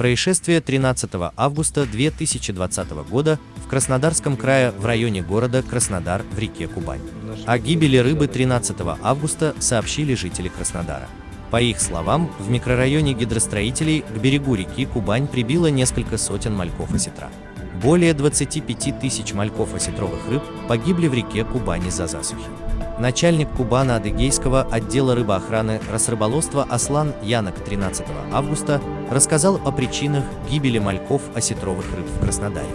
Происшествие 13 августа 2020 года в Краснодарском крае в районе города Краснодар в реке Кубань. О гибели рыбы 13 августа сообщили жители Краснодара. По их словам, в микрорайоне гидростроителей к берегу реки Кубань прибило несколько сотен мальков осетра. Более 25 тысяч мальков осетровых рыб погибли в реке Кубань из-за засухи. Начальник Кубана-Адыгейского отдела рыбоохраны Росрыболовства Аслан Янок 13 августа рассказал о причинах гибели мальков осетровых рыб в Краснодаре.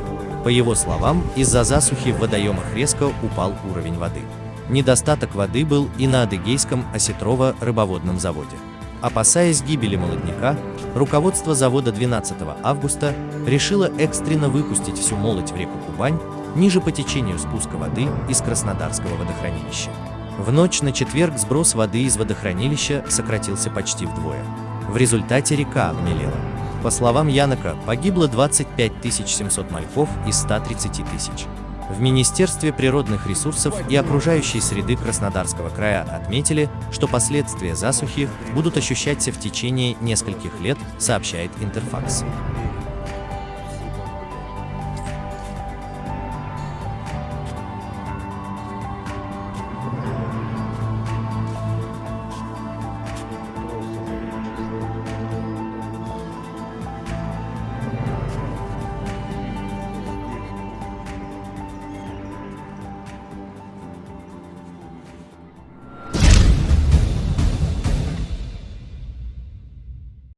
По его словам, из-за засухи в водоемах резко упал уровень воды. Недостаток воды был и на Адыгейском осетрово-рыбоводном заводе. Опасаясь гибели молодняка, руководство завода 12 августа решило экстренно выпустить всю молоть в реку Кубань ниже по течению спуска воды из Краснодарского водохранилища. В ночь на четверг сброс воды из водохранилища сократился почти вдвое. В результате река обмелела. По словам Янока, погибло 25 700 мальков из 130 тысяч. В Министерстве природных ресурсов и окружающей среды Краснодарского края отметили, что последствия засухи будут ощущаться в течение нескольких лет, сообщает Интерфакс.